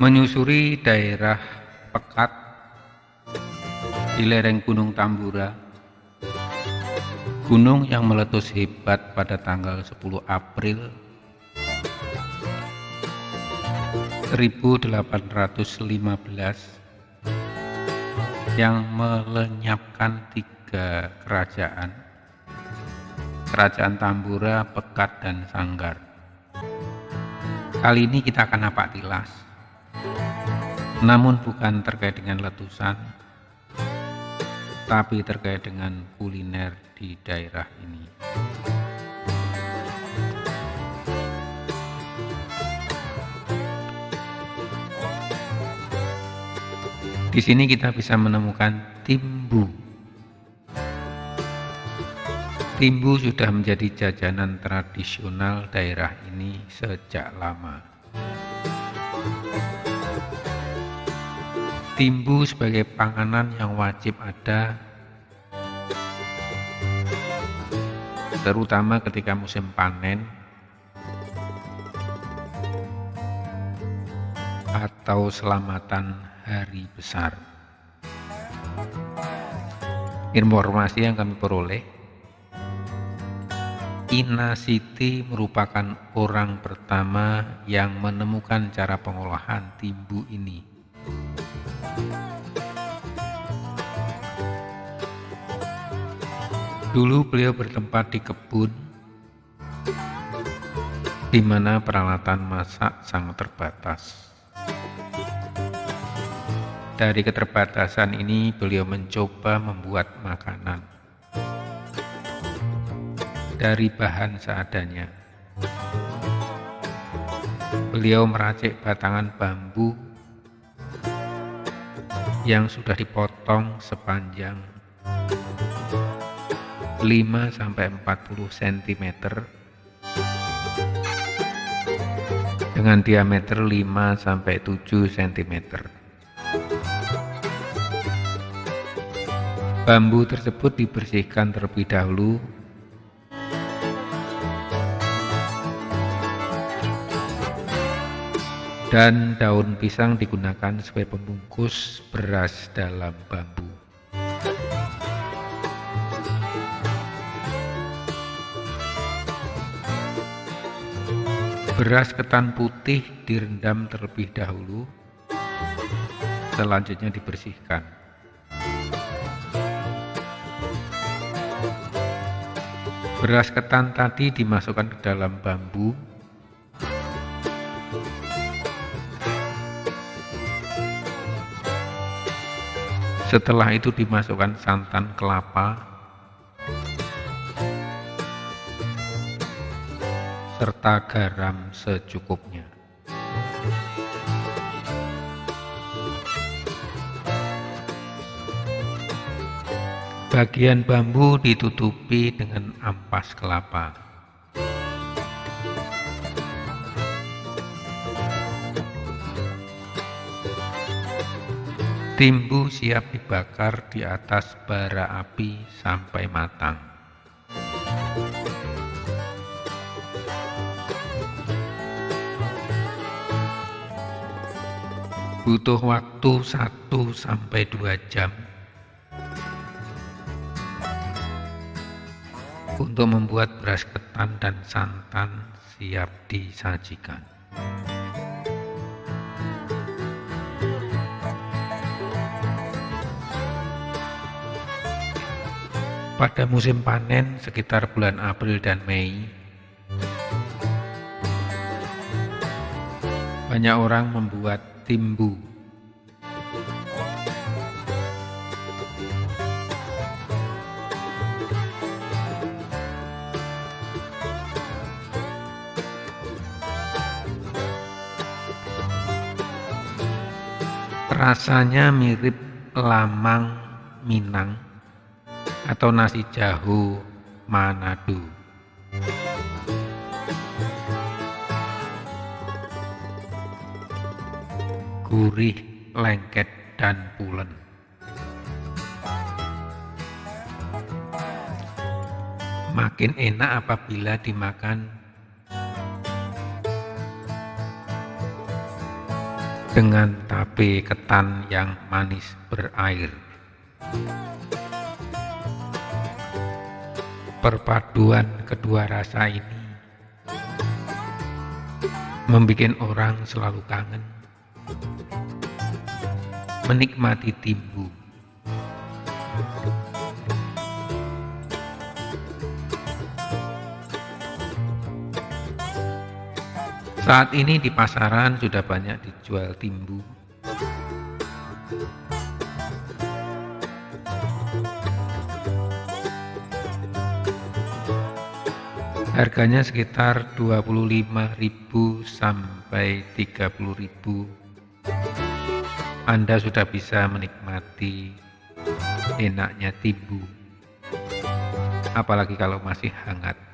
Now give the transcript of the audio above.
menyusuri daerah Pekat di lereng Gunung Tambura, gunung yang meletus hebat pada tanggal 10 April 1815 yang melenyapkan tiga kerajaan, kerajaan Tambura, Pekat, dan Sanggar. Kali ini kita akan napak tilas namun bukan terkait dengan letusan, tapi terkait dengan kuliner di daerah ini. Di sini kita bisa menemukan timbu. Timbu sudah menjadi jajanan tradisional daerah ini sejak lama. Timbu sebagai panganan yang wajib ada terutama ketika musim panen atau selamatan hari besar. Informasi yang kami peroleh, Ina Siti merupakan orang pertama yang menemukan cara pengolahan timbu ini. Dulu beliau bertempat di kebun di mana peralatan masak sangat terbatas. Dari keterbatasan ini beliau mencoba membuat makanan dari bahan seadanya. Beliau meracik batangan bambu yang sudah dipotong sepanjang 5 sampai 40 cm dengan diameter 5 sampai 7 cm. Bambu tersebut dibersihkan terlebih dahulu dan daun pisang digunakan sebagai pembungkus beras dalam bambu. Beras ketan putih direndam terlebih dahulu, selanjutnya dibersihkan. Beras ketan tadi dimasukkan ke dalam bambu, setelah itu dimasukkan santan kelapa, serta garam secukupnya. Bagian bambu ditutupi dengan ampas kelapa. Timbu siap dibakar di atas bara api sampai matang. butuh waktu 1 sampai 2 jam untuk membuat beras ketan dan santan siap disajikan. Pada musim panen sekitar bulan April dan Mei, banyak orang membuat Timbu. Rasanya mirip lamang Minang atau nasi jahu Manado. gurih, lengket, dan pulen. Makin enak apabila dimakan dengan tape ketan yang manis berair. Perpaduan kedua rasa ini membuat orang selalu kangen menikmati timbu. Saat ini di pasaran sudah banyak dijual timbu. Harganya sekitar 25.000 sampai 30.000 anda sudah bisa menikmati enaknya tibu, apalagi kalau masih hangat.